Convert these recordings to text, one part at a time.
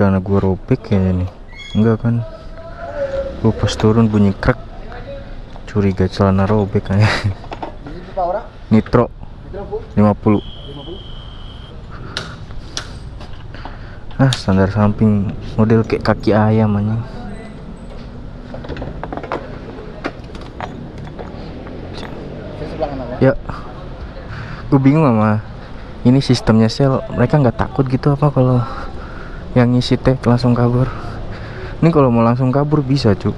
celana gua robek kayaknya nih. Enggak kan? Gua pas turun bunyi krek. Curiga celana robek kayaknya nitro. 50 ah standar samping. Model kayak kaki ayam anjing. Ya. Gue bingung sama ini sistemnya sel. Mereka nggak takut gitu apa kalau yang ngisi teh langsung kabur. Ini kalau mau langsung kabur bisa cuk.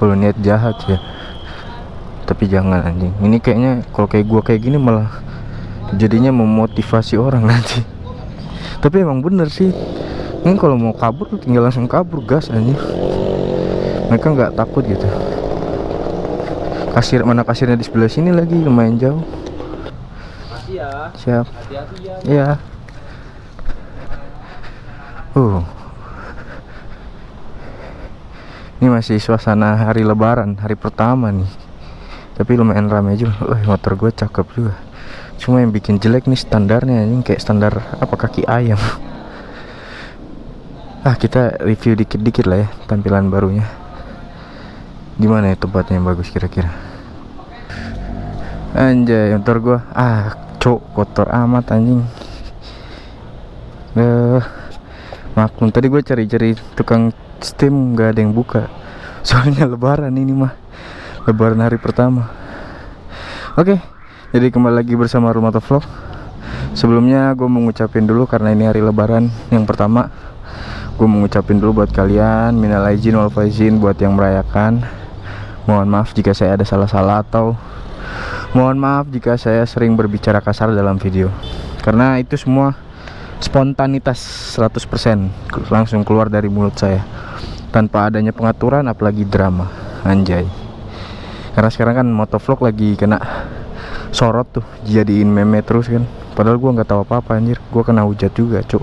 Kalau niat jahat ya. Tapi jangan anjing. Ini kayaknya kalau kayak gua kayak gini malah jadinya memotivasi orang nanti. Tapi emang bener sih. Ini kalau mau kabur tinggal langsung kabur gas anjing. Mereka nggak takut gitu. Kasir mana kasirnya di sebelah sini lagi lumayan jauh. Makasih ya. siap. Hati-hati ya. Iya. Uh. Ini masih suasana hari lebaran, hari pertama nih. Tapi lumayan ramai juga. Wah, motor gue cakep juga. Cuma yang bikin jelek nih standarnya ini kayak standar apa kaki ayam. Ah, kita review dikit-dikit lah ya tampilan barunya. Gimana ya tempatnya yang bagus kira-kira? Anjay, motor gua ah, cok kotor amat anjing. Eh, maklum tadi gue cari-cari tukang steam nggak ada yang buka. Soalnya lebaran ini mah. Lebaran hari pertama. Oke, jadi kembali lagi bersama Rumah Vlog. Sebelumnya gue mau ngucapin dulu karena ini hari lebaran yang pertama. Gue mau ngucapin dulu buat kalian minal aizin wal faizin buat yang merayakan. Mohon maaf jika saya ada salah-salah atau Mohon maaf jika saya sering berbicara kasar dalam video Karena itu semua spontanitas 100% Langsung keluar dari mulut saya. Tanpa adanya pengaturan apalagi drama. Anjay. Karena sekarang kan motovlog lagi kena sorot tuh Jadiin meme terus kan. Padahal gua nggak tahu apa-apa anjir. Gua kena hujat juga cuk.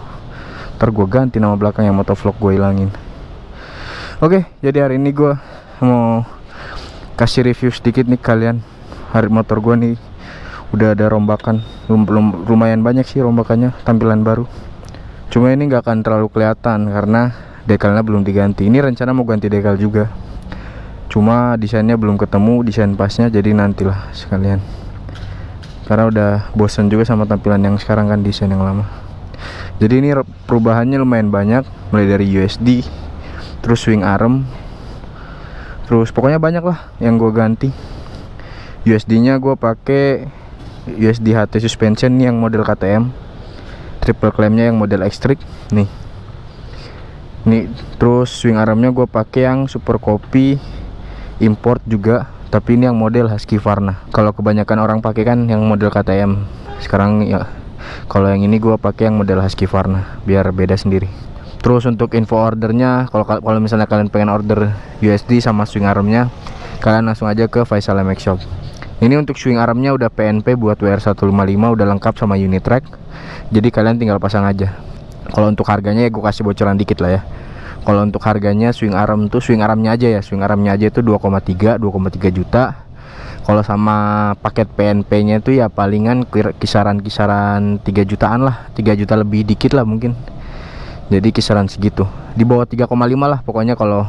Ntar gua ganti nama belakang yang motovlog gue hilangin. Oke jadi hari ini gua mau kasih review sedikit nih kalian. Hari motor gua nih udah ada rombakan. Belum, lumayan banyak sih rombakannya tampilan baru. Cuma ini nggak akan terlalu kelihatan karena dekalnya belum diganti. Ini rencana mau ganti dekal juga. Cuma desainnya belum ketemu desain pasnya jadi nantilah sekalian. Karena udah bosan juga sama tampilan yang sekarang kan desain yang lama. Jadi ini perubahannya lumayan banyak mulai dari USD terus swing arm terus pokoknya banyak lah yang gue ganti. USD nya gue pakai USD HT suspension yang model KTM triple clampnya yang model X-Trick nih. Nih terus swing armnya gue pakai yang super copy import juga tapi ini yang model Husky Varna. Kalau kebanyakan orang pakai kan yang model KTM sekarang ya kalau yang ini gue pakai yang model Husky Varna biar beda sendiri. Terus untuk info ordernya kalau kalau misalnya kalian pengen order USD sama swing armnya kalian langsung aja ke Faisal MX Shop ini untuk swing armnya udah PNP buat WR155 udah lengkap sama unit track jadi kalian tinggal pasang aja. Kalau untuk harganya ya gue kasih bocoran dikit lah ya. Kalau untuk harganya swing arm tuh swing armnya aja ya. Swing armnya aja itu 2,3 2,3 juta. Kalau sama paket PNP nya itu ya palingan kisaran-kisaran 3 jutaan lah. 3 juta lebih dikit lah mungkin. Jadi kisaran segitu. Di bawah 3,5 lah pokoknya kalau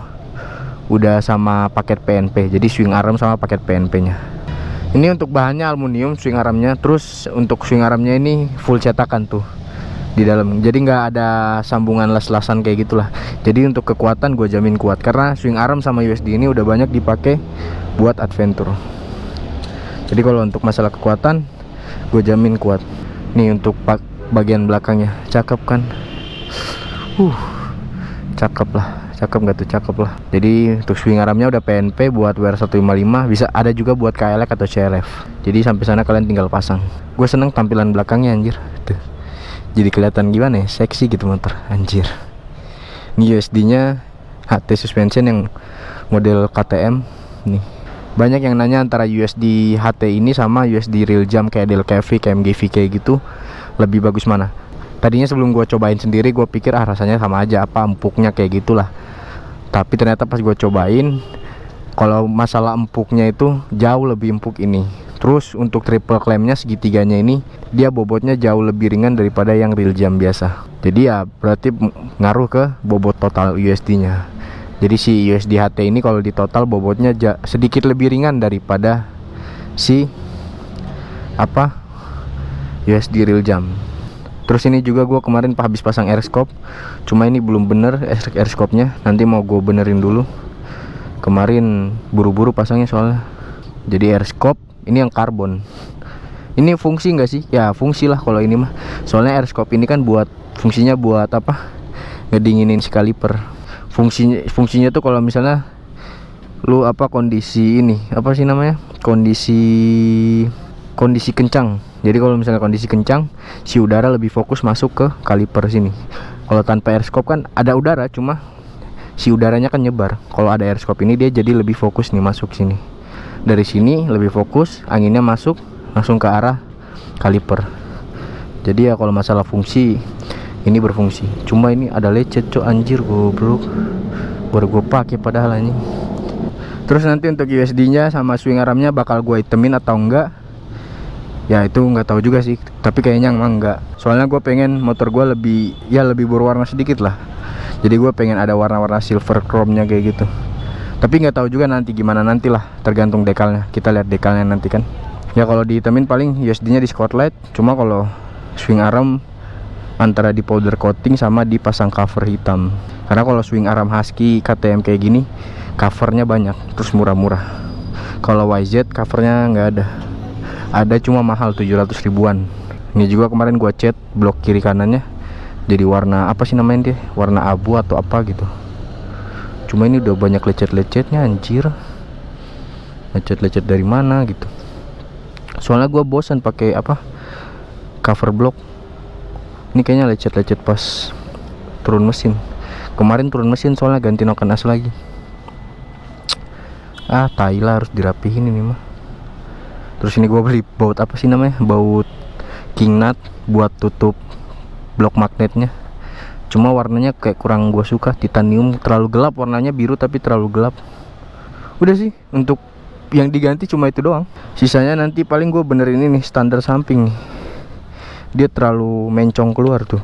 udah sama paket PNP jadi swing arm sama paket PNP nya ini untuk bahannya aluminium swing armnya. Terus untuk swing armnya ini full cetakan tuh di dalam. Jadi nggak ada sambungan les-lesan kayak gitulah. Jadi untuk kekuatan gue jamin kuat karena swing arm sama USD ini udah banyak dipakai buat adventure. Jadi kalau untuk masalah kekuatan gue jamin kuat. Nih untuk bagian belakangnya cakep kan? Uh cakep lah cakep nggak tuh? Cakep lah. Jadi untuk swing armnya udah PNP buat WR155 bisa ada juga buat KLX atau CLF jadi sampai sana kalian tinggal pasang. Gue seneng tampilan belakangnya anjir. Tuh. Jadi kelihatan gimana ya? Seksi gitu motor anjir. Ini USD nya HT suspension yang model KTM nih. Banyak yang nanya antara USD HT ini sama USD real jam kayak DLKV, KMGV kayak gitu lebih bagus mana tadinya sebelum gue cobain sendiri gue pikir ah rasanya sama aja apa empuknya kayak gitulah tapi ternyata pas gue cobain kalau masalah empuknya itu jauh lebih empuk ini Terus untuk triple clampnya segitiganya ini dia bobotnya jauh lebih ringan daripada yang real jam biasa. Jadi ya berarti ngaruh ke bobot total USD-nya. Jadi si USD HT ini kalau di total bobotnya sedikit lebih ringan daripada si apa USD real jam. Terus ini juga gue kemarin habis pasang airscope, cuma ini belum bener airscope-nya. Nanti mau gue benerin dulu. Kemarin buru-buru pasangnya soalnya. Jadi airscope ini yang karbon ini fungsi enggak sih ya fungsi lah kalau ini mah soalnya airscope ini kan buat fungsinya buat apa ngedinginin si kaliper fungsinya fungsinya tuh kalau misalnya lu apa kondisi ini apa sih namanya kondisi kondisi kencang. Jadi kalau misalnya kondisi kencang si udara lebih fokus masuk ke kaliper sini. Kalau tanpa airscope kan ada udara cuma si udaranya kan nyebar. Kalau ada airscope ini dia jadi lebih fokus nih masuk sini. Dari sini lebih fokus anginnya masuk langsung ke arah kaliper. Jadi ya kalau masalah fungsi ini berfungsi. Cuma ini ada lecet cok anjir goblok. Baru gue pakai padahal ini terus nanti untuk USD nya sama swing armnya bakal gue itemin atau enggak ya itu nggak tahu juga sih. Tapi kayaknya emang enggak soalnya gue pengen motor gue lebih ya lebih berwarna sedikit lah. Jadi gue pengen ada warna-warna silver chrome nya kayak gitu. Tapi nggak tahu juga nanti gimana nantilah tergantung dekalnya. Kita lihat dekalnya nanti kan. Ya kalau dihitamin paling USD nya di spotlight. Cuma kalau swing arm antara di powder coating sama dipasang cover hitam. Karena kalau swing arm husky KTM kayak gini covernya banyak. Terus murah-murah. Kalau YZ covernya nggak ada ada cuma mahal 700 ribuan. Ini juga kemarin gua cat blok kiri kanannya. Jadi warna apa sih namanya dia? Warna abu atau apa gitu. Cuma ini udah banyak lecet-lecetnya anjir. Lecet-lecet dari mana gitu. Soalnya gue bosan pakai apa cover block. Ini kayaknya lecet-lecet pas turun mesin. Kemarin turun mesin soalnya ganti noken as lagi. Ah Thailand harus dirapihin ini mah terus ini gue beli baut apa sih namanya? Baut king nut buat tutup blok magnetnya. Cuma warnanya kayak kurang gue suka titanium. Terlalu gelap warnanya biru tapi terlalu gelap. Udah sih untuk yang diganti cuma itu doang. Sisanya nanti paling gue benerin ini standar samping dia terlalu mencong keluar tuh.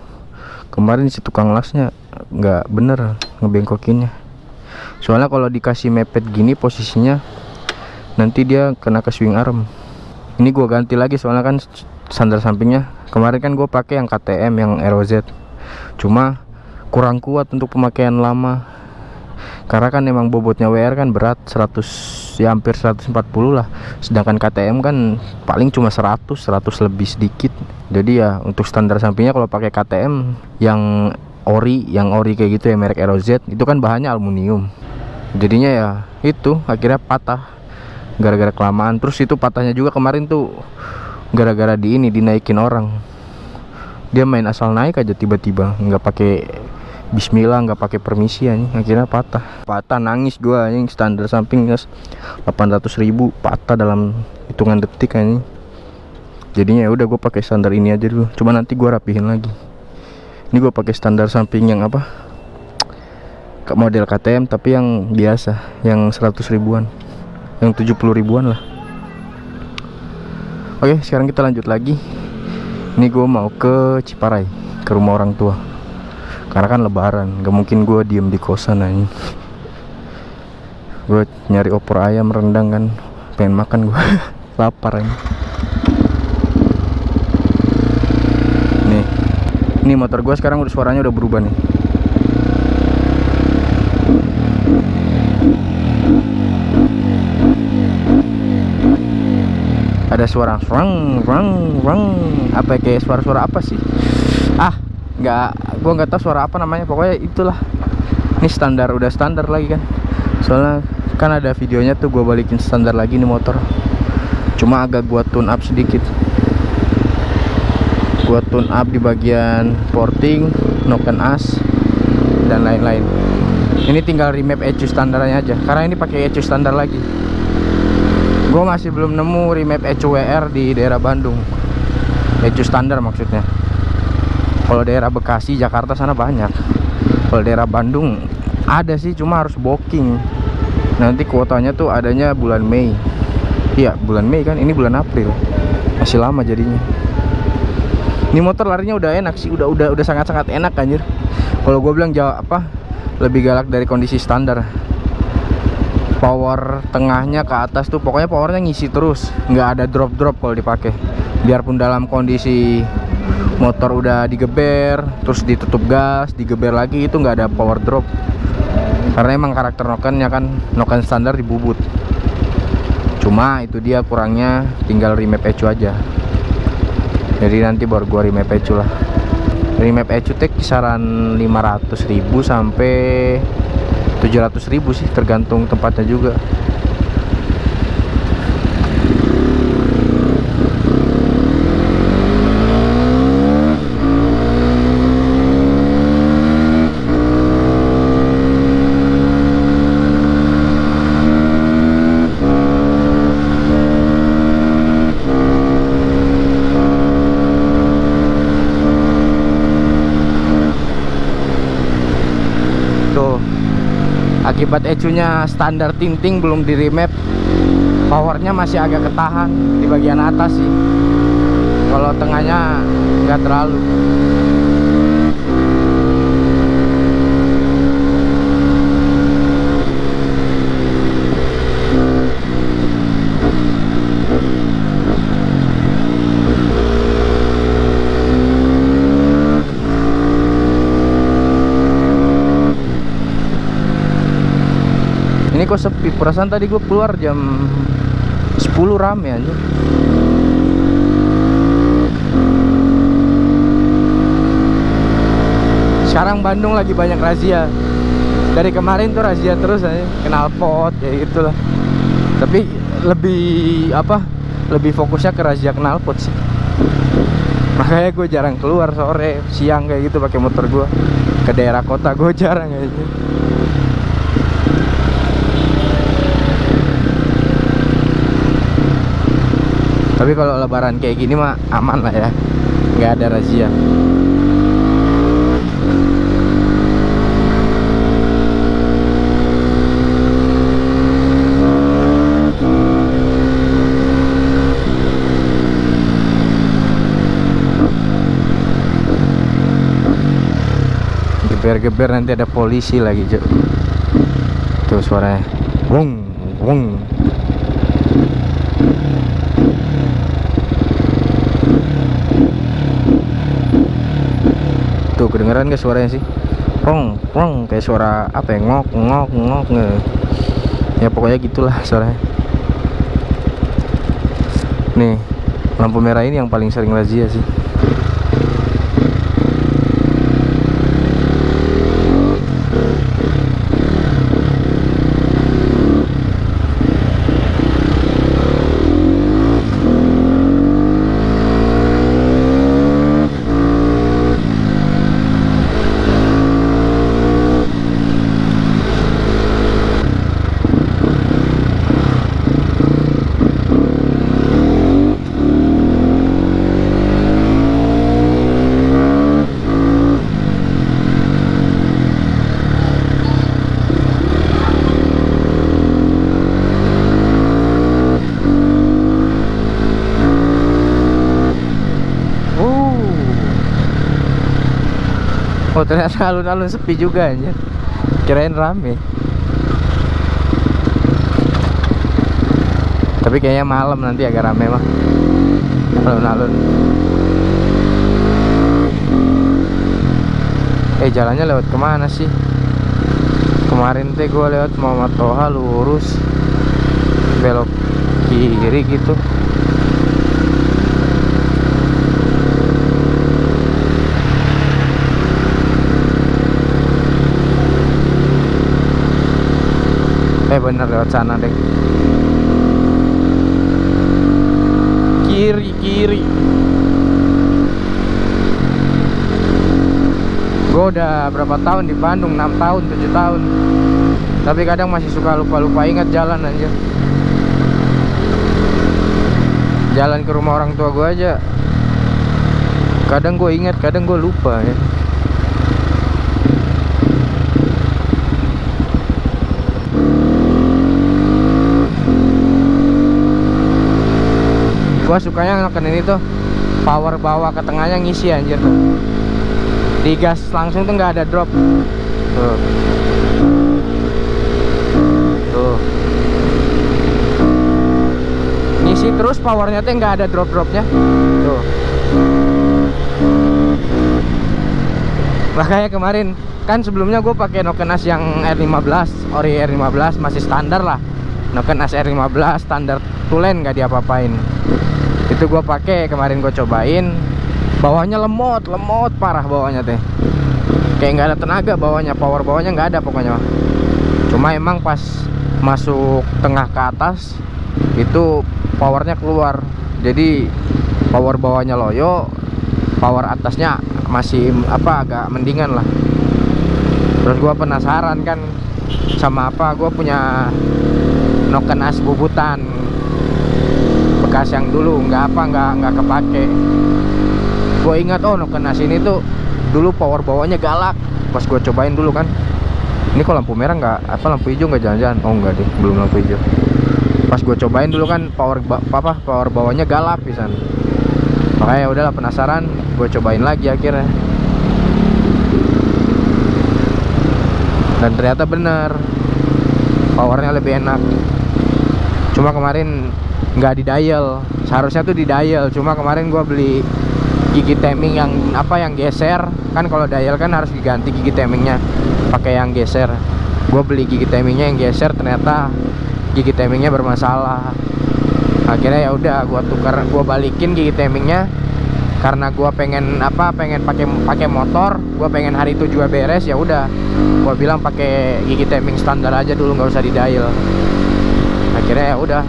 Kemarin si tukang lasnya nggak bener ngebengkokinnya. Soalnya kalau dikasih mepet gini posisinya nanti dia kena ke swing arm ini gue ganti lagi soalnya kan standar sampingnya. Kemarin kan gue pakai yang KTM yang ROZ cuma kurang kuat untuk pemakaian lama. Karena kan emang bobotnya WR kan berat 100 ya hampir 140 lah. Sedangkan KTM kan paling cuma 100 100 lebih sedikit. Jadi ya untuk standar sampingnya kalau pakai KTM yang ori yang ori kayak gitu ya merek ROZ itu kan bahannya aluminium. Jadinya ya itu akhirnya patah gara-gara kelamaan. Terus itu patahnya juga kemarin tuh gara-gara di ini dinaikin orang. Dia main asal naik aja tiba-tiba nggak pakai Bismillah nggak pakai permisi nih akhirnya patah. Patah nangis gua yang standar samping guys. 800 ribu patah dalam hitungan detik ini jadinya ya udah gue pakai standar ini aja dulu. Cuma nanti gua rapihin lagi. Ini gue pakai standar samping yang apa? Model KTM tapi yang biasa yang 100 ribuan yang 70 ribuan lah. Oke sekarang kita lanjut lagi. Ini gue mau ke Ciparai ke rumah orang tua. Karena kan lebaran gak mungkin gue diem di kosan aja gue nyari opor ayam rendang kan pengen makan gue lapar aja nih. Ini motor gue sekarang udah suaranya udah berubah nih ada suara rang rang rang apa ya, kayak suara-suara apa sih? Ah nggak gua nggak tahu suara apa namanya. Pokoknya itulah. Ini standar udah standar lagi kan. Soalnya kan ada videonya tuh gua balikin standar lagi nih motor. Cuma agak gua tune up sedikit. Gua tune up di bagian porting noken as dan lain-lain. Ini tinggal remap ECU standarnya aja. Karena ini pakai ECU standar lagi gue masih belum nemu remap ECU-WR di daerah Bandung. ECU standar maksudnya. Kalau daerah Bekasi Jakarta sana banyak. Kalau daerah Bandung ada sih cuma harus booking. Nanti kuotanya tuh adanya bulan Mei. Iya bulan Mei kan ini bulan April. Masih lama jadinya. Ini motor larinya udah enak sih udah udah udah sangat sangat enak anjir. Kalau gue bilang jauh apa lebih galak dari kondisi standar power tengahnya ke atas tuh pokoknya powernya ngisi terus nggak ada drop drop kalau dipakai. Biarpun dalam kondisi motor udah digeber terus ditutup gas digeber lagi itu nggak ada power drop. Karena emang karakter nokennya kan noken standar dibubut. Cuma itu dia kurangnya tinggal remap ecu aja. Jadi nanti baru gua remap ecu lah. Remap ecu teh kisaran 500.000 sampai 700.000 sih tergantung tempatnya juga tuh akibat ecunya standar tinting belum di remap powernya masih agak ketahan di bagian atas sih. Kalau tengahnya nggak terlalu ini kok sepi perasaan tadi gue keluar jam 10 rame aja sekarang Bandung lagi banyak razia. Dari kemarin tuh razia terus aja kenal pot kayak gitulah. Tapi lebih apa lebih fokusnya ke razia kenal pot sih. Makanya gue jarang keluar sore siang kayak gitu pakai motor gue ke daerah kota gue jarang kayaknya Tapi kalau lebaran kayak gini mah aman lah ya. Nggak ada razia. Geber-geber nanti ada polisi lagi Cuk. Tuh suaranya. Wong Wong Tuh kedengeran gak suaranya sih? Prong, prong kayak suara apa ya? Ngok, ngok, ngok. nge. Ya pokoknya gitulah suaranya. Nih, lampu merah ini yang paling sering razia sih. Oh ternyata alun-alun sepi juga aja Kirain rame. Tapi kayaknya malam nanti agak rame mah Alun-alun. Eh jalannya lewat ke mana sih? Kemarin teh gue lewat Muhammad Toha lurus. Belok kiri gitu Eh bener lewat sana deh Kiri kiri. Gue udah berapa tahun di Bandung? 6 tahun 7 tahun. Tapi kadang masih suka lupa-lupa. Ingat jalan aja Jalan ke rumah orang tua gue aja. Kadang gue ingat kadang gue lupa ya gua sukanya noken ini tuh power bawah ke tengahnya ngisi anjir tuh. Digas langsung tuh nggak ada drop. Tuh. Tuh. Ngisi terus powernya tuh nggak ada drop dropnya tuh. Makanya kemarin kan sebelumnya gue pakai Noken As yang R15 ori R15 masih standar lah. Noken As R15 standar tulen nggak diapa-apain itu gue pakai kemarin gue cobain. Bawahnya lemot lemot parah bawahnya teh. Kayak nggak ada tenaga bawahnya power bawahnya nggak ada pokoknya cuma emang pas masuk tengah ke atas itu powernya keluar. Jadi power bawahnya loyo power atasnya masih apa agak mendingan lah. Terus gua penasaran kan sama apa gua punya noken as bubutan bekas yang dulu nggak apa nggak nggak kepake. Gue ingat oh noken as ini tuh dulu power bawahnya galak. Pas gue cobain dulu kan. Ini kok lampu merah nggak apa lampu hijau nggak jalan-jalan? Oh enggak deh belum lampu hijau. Pas gue cobain dulu kan power apa power bawahnya galak pisan. Makanya ya udahlah penasaran gue cobain lagi akhirnya. Dan ternyata bener powernya lebih enak. Cuma kemarin nggak di dial seharusnya tuh di dial cuma kemarin gua beli gigi timing yang apa yang geser. Kan kalau dial kan harus diganti gigi timingnya pakai yang geser. Gue beli gigi timingnya yang geser ternyata gigi timingnya bermasalah. Akhirnya ya udah gua tukar gua balikin gigi timingnya karena gua pengen apa pengen pakai pakai motor gua pengen hari itu juga beres ya udah. Gua bilang pakai gigi timing standar aja dulu nggak usah di dial akhirnya ya udah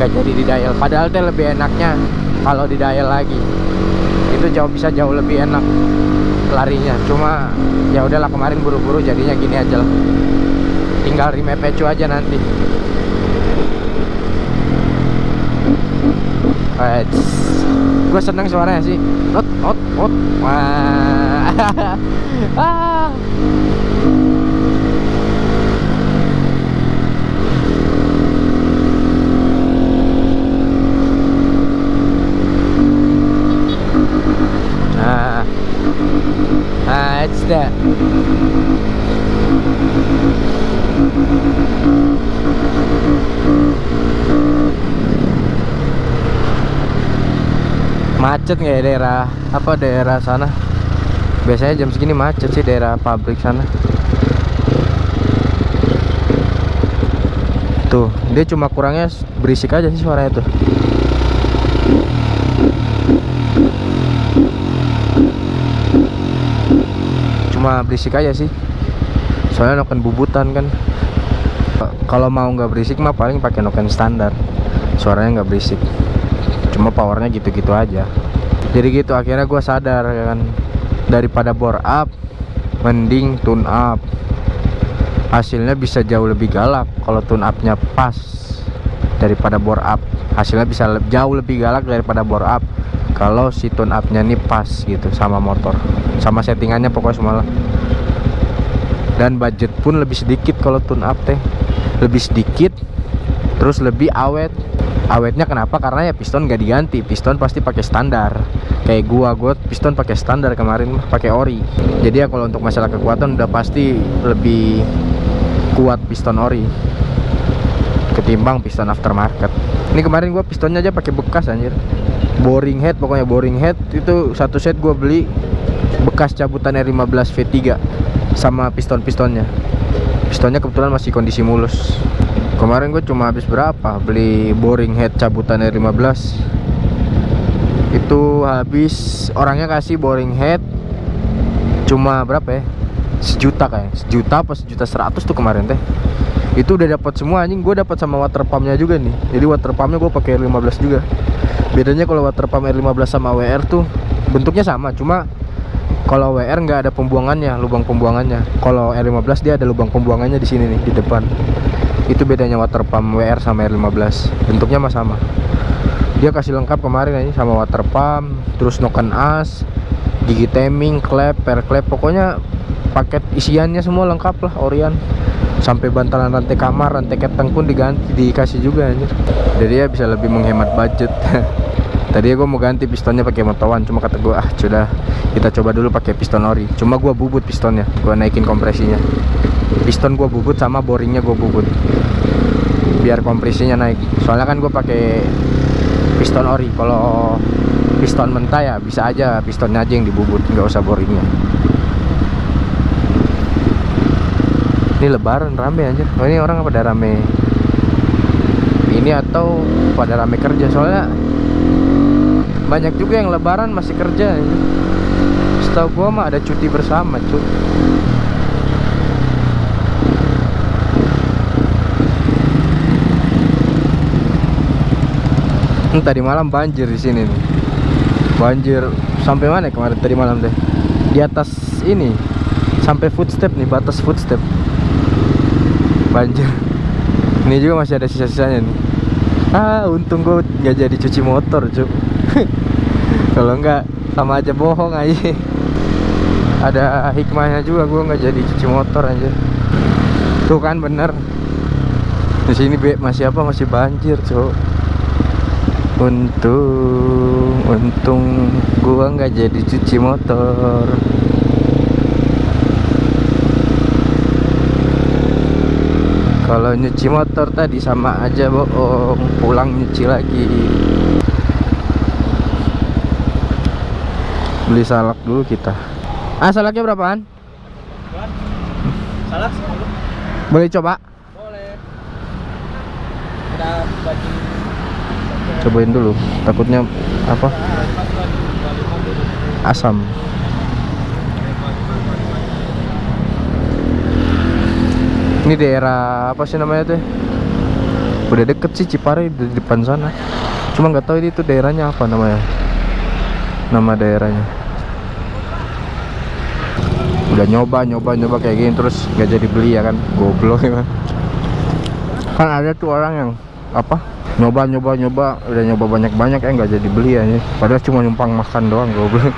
nggak jadi di dial. Padahal teh lebih enaknya kalau di dial lagi. Itu jauh bisa jauh lebih enak larinya. Cuma ya udahlah kemarin buru-buru jadinya gini aja lah. Tinggal remap pecu aja nanti. Gue seneng suaranya sih. Ot ot ot. Wah. Ah. Nah, nah, it's that. Macet nggak ya daerah apa daerah sana? Biasanya jam segini macet sih daerah pabrik sana. Tuh, dia cuma kurangnya berisik aja sih suaranya tuh. cuma berisik aja sih soalnya noken bubutan kan kalau mau nggak berisik mah paling pakai noken standar suaranya nggak berisik cuma powernya gitu-gitu aja jadi gitu akhirnya gue sadar kan daripada bore up mending tune up. Hasilnya bisa jauh lebih galak kalau tune upnya pas daripada bore up. Hasilnya bisa le jauh lebih galak daripada bore up kalau si tune upnya nih pas gitu sama motor sama settingannya pokoknya semua dan budget pun lebih sedikit kalau tune up teh. Lebih sedikit terus lebih awet awetnya kenapa? Karena ya piston gak diganti. Piston pasti pakai standar. Kayak gua gua piston pakai standar kemarin pakai ori. Jadi ya kalau untuk masalah kekuatan udah pasti lebih kuat piston ori ketimbang piston aftermarket. Ini kemarin gua pistonnya aja pakai bekas anjir. Boring head pokoknya boring head. Itu satu set gua beli bekas cabutan R15 V3 sama piston-pistonnya pistonnya kebetulan masih kondisi mulus. Kemarin gue cuma habis berapa? Beli boring head cabutan R15 itu habis orangnya kasih boring head cuma berapa ya? Sejuta kayak sejuta apa sejuta seratus tuh kemarin teh. Itu udah dapat semua anjing. Gue dapat sama water pumpnya juga nih. Jadi water pumpnya gue pakai R15 juga. Bedanya kalau water pump R15 sama WR tuh bentuknya sama cuma kalau WR nggak ada pembuangannya lubang pembuangannya. Kalau R15 dia ada lubang pembuangannya di sini nih di depan. Itu bedanya water pump WR sama R15 bentuknya mah sama. Dia kasih lengkap kemarin aja sama water pump terus noken as gigi timing klep per klep pokoknya paket isiannya semua lengkap lah Orion sampai bantalan rantai kamar rantai keteng pun diganti dikasih juga anjir. Jadi ya bisa lebih menghemat budget tadi gue mau ganti pistonnya pakai motowan cuma kata gue ah sudah kita coba dulu pakai piston ori cuma gue bubut pistonnya gue naikin kompresinya. Piston gue bubut sama boringnya gue bubut. Biar kompresinya naik. Soalnya kan gue pakai piston ori. Kalau piston mentah ya bisa aja pistonnya aja yang dibubut nggak usah boringnya. Ini lebaran rame aja oh, ini orang pada rame ini atau pada rame kerja? Soalnya banyak juga yang lebaran masih kerja ya. setahu gua mah ada cuti bersama cuy Hmm, tadi malam banjir di sini nih. Banjir sampai mana kemarin tadi malam deh? Di atas ini sampai footstep nih, batas footstep. Banjir. Ini juga masih ada sisa-sisanya nih. Ah, untung gue nggak jadi cuci motor, cuk. Kalau nggak sama aja bohong aja. Ada hikmahnya juga gue nggak jadi cuci motor aja. Tuh kan bener. Di sini masih apa? Masih banjir, cuk. Untung, untung gua nggak jadi cuci motor. Kalau nyuci motor tadi sama aja bohong, pulang nyuci lagi. Beli salak dulu kita. Ah, salaknya berapaan? Salah sepuluh. Boleh coba? Boleh. Cobain dulu. Takutnya apa? Asam. Ini daerah apa sih namanya tuh? Udah deket sih Cipari di depan sana. Cuma nggak tahu ini tuh daerahnya apa namanya. Nama daerahnya. Udah nyoba nyoba nyoba kayak gini terus nggak jadi beli ya kan? Goblok ya. Kan ada tuh orang yang apa? Nyoba nyoba nyoba udah nyoba banyak banyak ya nggak jadi beli ya. Padahal cuma numpang makan doang goblok.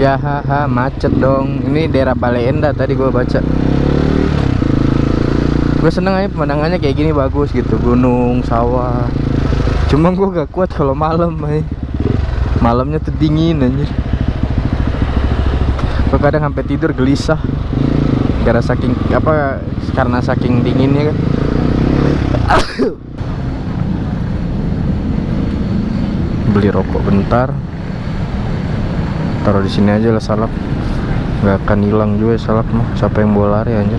Ya haha macet dong. Ini daerah Balai tadi gua baca. Gue seneng aja pemandangannya kayak gini bagus gitu, gunung, sawah. Cuma gua gak kuat kalau malam, ay. Malamnya tuh dingin anjir. Gue kadang sampai tidur gelisah. Karena saking apa karena saking dinginnya kan. Beli rokok bentar. Taruh di sini aja lah salap nggak akan hilang juga salap mah. Siapa yang bawa lari anjir?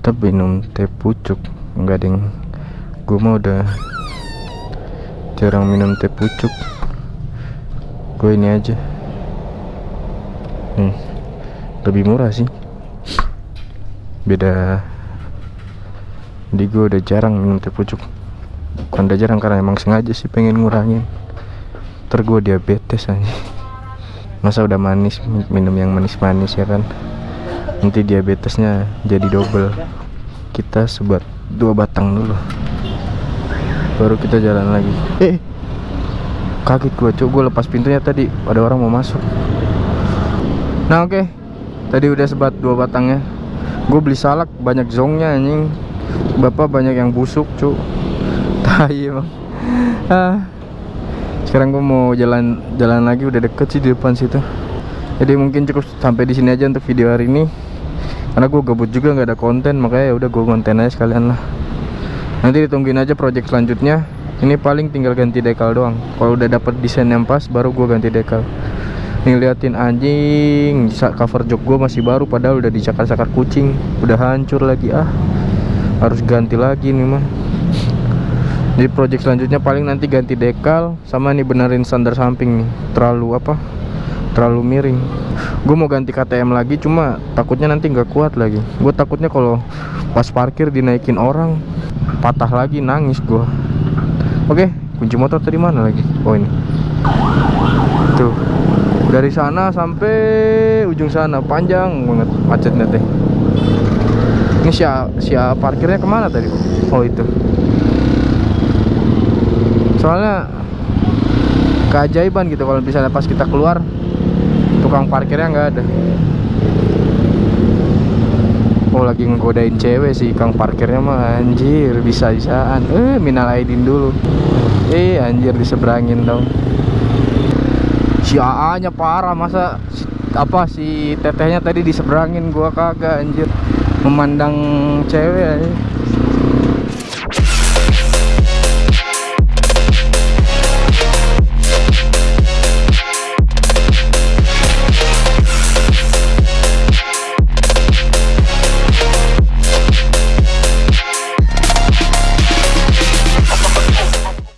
Kita minum teh pucuk. Enggak ding gue mah udah jarang minum teh pucuk. Gue ini aja nih lebih murah sih. Beda. Di gue udah jarang minum teh pucuk. Bukan udah jarang karena emang sengaja sih pengen ngurangin. Ntar gue diabetes aja masa udah manis minum yang manis-manis ya kan? Nanti diabetesnya jadi double. Kita sebat dua batang dulu. Baru kita jalan lagi. Eh kaget gue cuk. Gue lepas pintunya tadi. Ada orang mau masuk nah oke. Okay. tadi udah sebat dua batangnya gue beli salak banyak zongnya anjing. Bapak banyak yang busuk cuk. Tai emang. Ah. Sekarang gue mau jalan jalan lagi udah deket sih di depan situ. Jadi mungkin cukup sampai di sini aja untuk video hari ini. Karena gue gabut juga nggak ada konten makanya ya udah gue konten aja sekalian lah. Nanti ditungguin aja project selanjutnya. Ini paling tinggal ganti dekal doang. Kalau udah dapet desain yang pas baru gue ganti dekal nih liatin anjing cover jok gue masih baru padahal udah dicakar-cakar kucing. Udah hancur lagi ah. Harus ganti lagi nih mah. Jadi project selanjutnya paling nanti ganti dekal sama nih benerin standar samping nih. Terlalu apa? Terlalu miring. Gue mau ganti KTM lagi cuma takutnya nanti nggak kuat lagi. Gue takutnya kalau pas parkir dinaikin orang patah lagi nangis gue oke kunci motor tadi mana lagi? Oh ini. Tuh dari sana sampai ujung sana panjang banget macetnya teh. Ini siapa siapa parkirnya ke mana tadi oh itu. Soalnya keajaiban gitu kalau misalnya pas kita keluar tukang parkirnya nggak ada. Oh lagi ngegodain cewek sih Kang parkirnya mah anjir bisa-bisaan. Eh minal aidin dulu. Eh anjir diseberangin dong Si AA nya parah masa si, apa si tetehnya tadi diseberangin gua kagak anjir. Memandang cewek aja